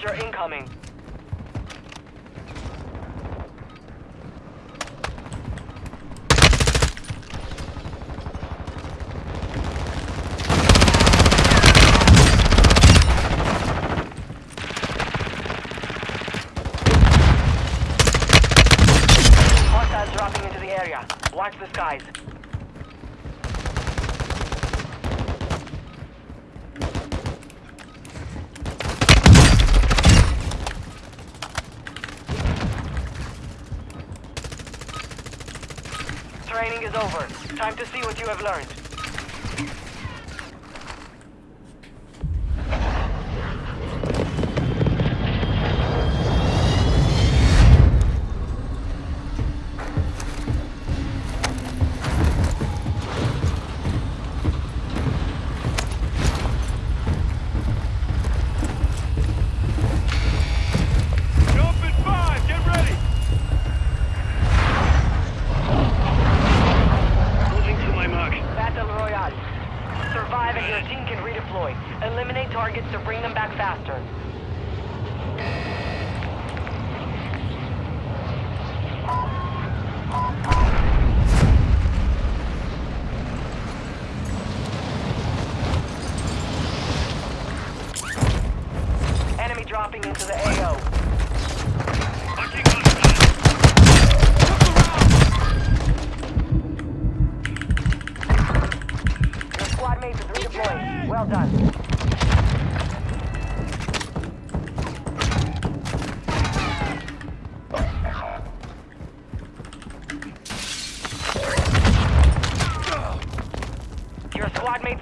soldier incoming. Watch the skies. Is over. Time to see what you have learned.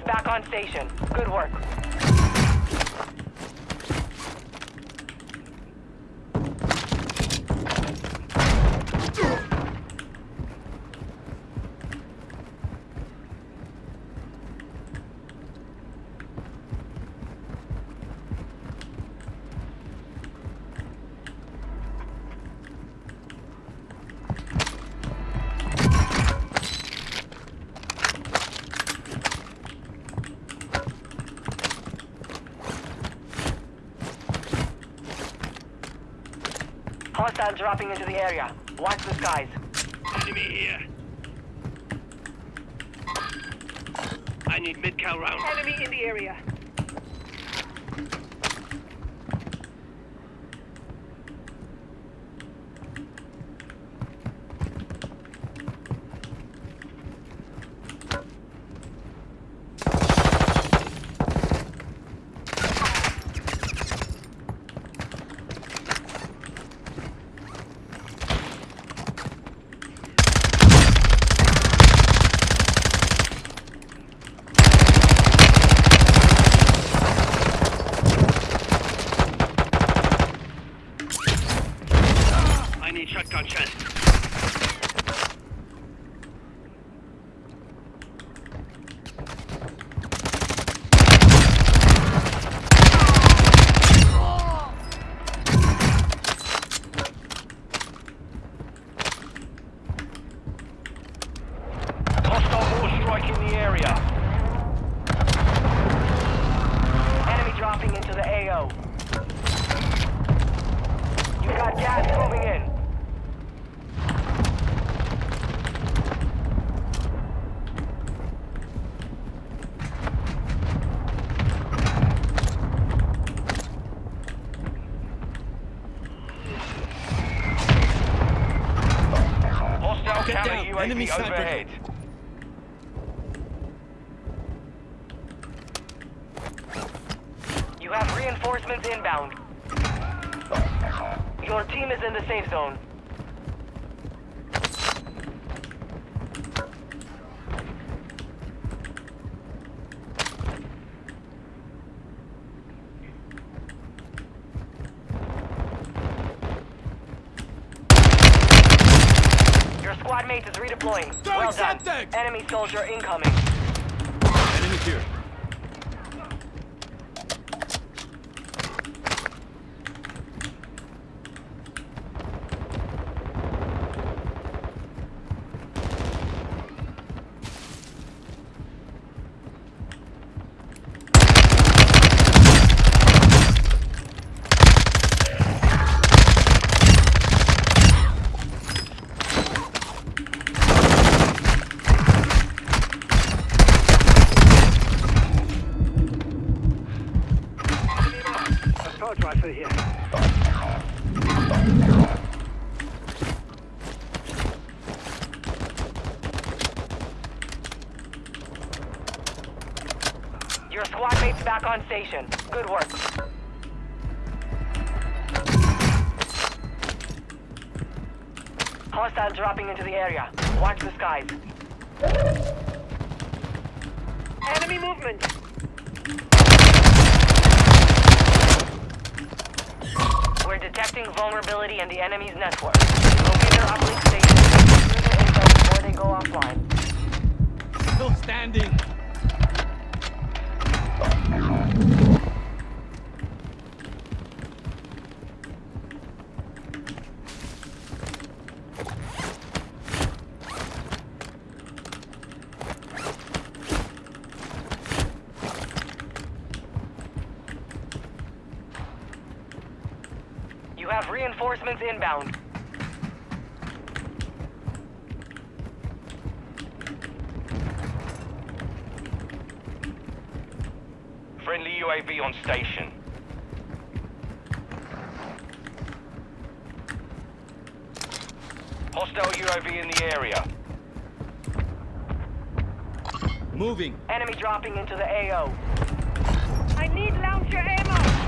Back on station. Good work. Hostile dropping into the area. Watch the skies. Enemy here. I need mid-cal round. Enemy in the area. I need shotgun chest. Hostile mortar strike in the area. Enemy dropping into the AO. You got gas moving in. Hostile Get counter down. UAV Overhead. You have reinforcements inbound. Your team is in the safe zone. Your squad is well done. Enemy soldier incoming. Enemy here. Station. Good work. Hostile dropping into the area. Watch the skies. Enemy movement. We're detecting vulnerability in the enemy's network. Locate their uplink station and secure their info before they go offline. Still standing. Reinforcements inbound. Friendly UAV on station. Hostile UAV in the area. Moving. Enemy dropping into the AO. I need launcher ammo.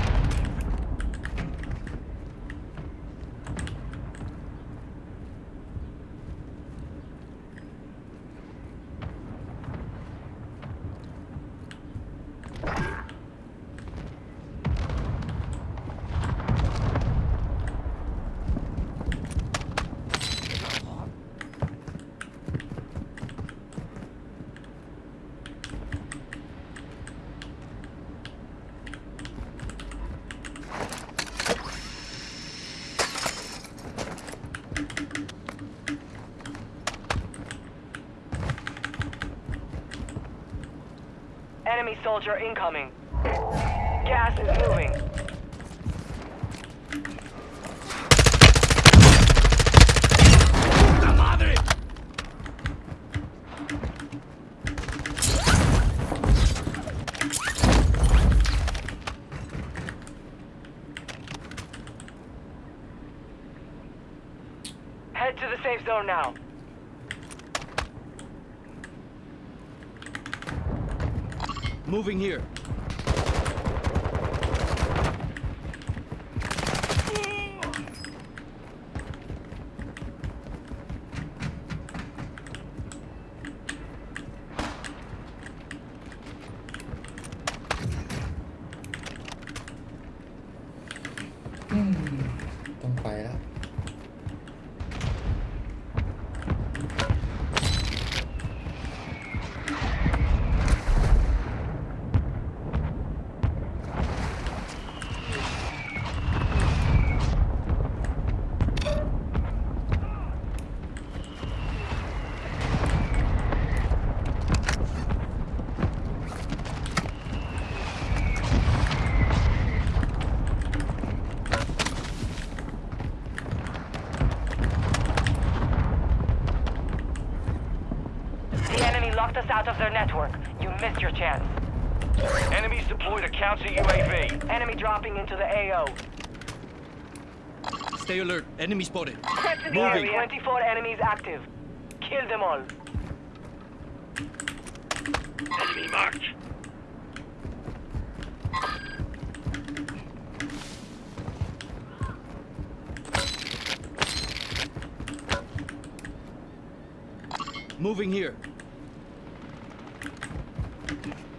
Enemy soldier incoming. Gas is moving. ¡La madre! Head to the safe zone now. Moving here. Us out of their network. You missed your chance. Enemies deployed a counter UAV. Enemy dropping into the AO. Stay alert. Enemy spotted. Moving. Moving. 24 enemies active. Kill them all. Enemy marked. Moving here. Thank you.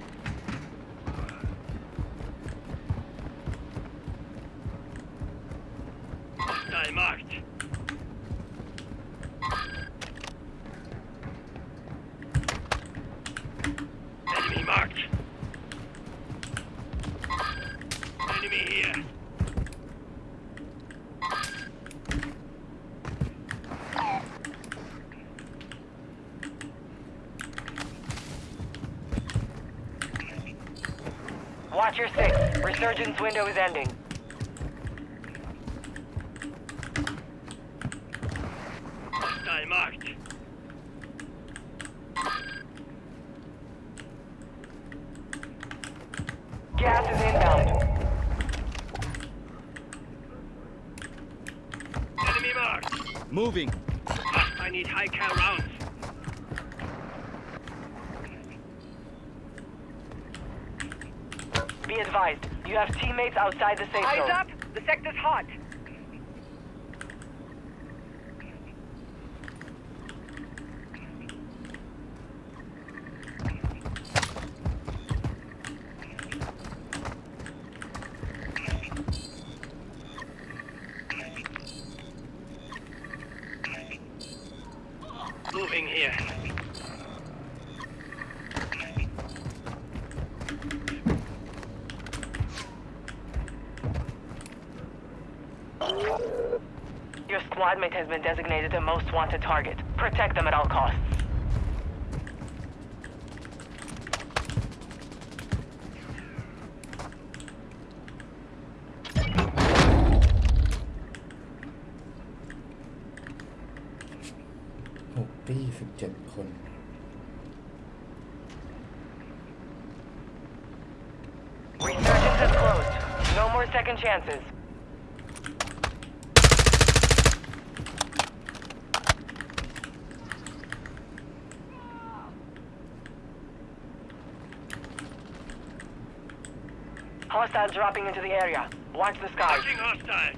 Watcher 6, resurgence window is ending. Hostile marked. Gas is inbound. Enemy marked. Moving. I need high cal rounds. Be advised, you have teammates outside the safe Eyes zone. up! The sector's hot! Moving here. Admit has been designated the most wanted target. Protect them at all costs.67 คน Resurgence is closed. No more second chances. Hostiles dropping into the area. Watch the skies. Touching hostiles.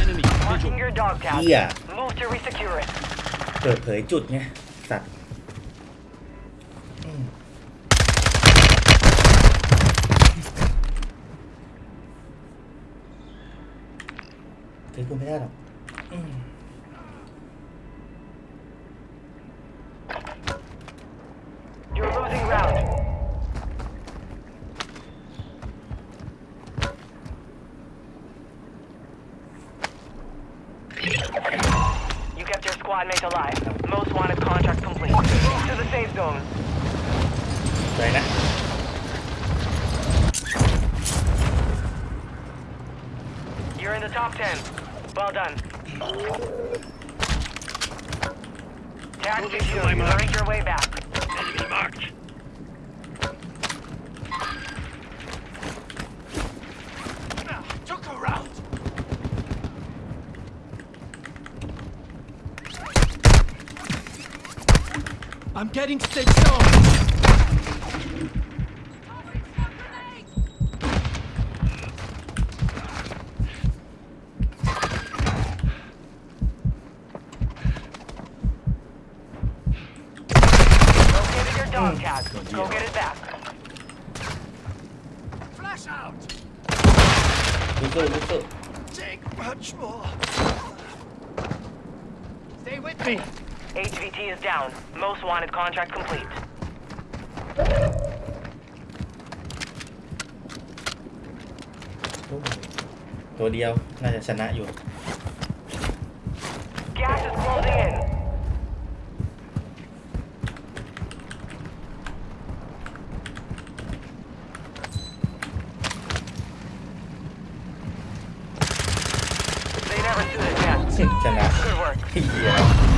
Enemy. Marking Visual. your dog tag. เหี้ย Move to resecure it. เปิดเผยจุดไง สัตว์ ถือกูไม่ได้หรอกอืม You're losing ground. You kept your squad mate alive. Most wanted contract complete. Move to the safe zone. ไปนะ You're in the top 10. Well done. Tag Moving secure. to my You mark. earned your way back. Enemy marked. Took a round. I'm getting safe zone. with me. HVT is down. Most wanted contract complete. โอ้ยตัวเดียว น่าจะชนะอยู่ Gas is closing in. yeah.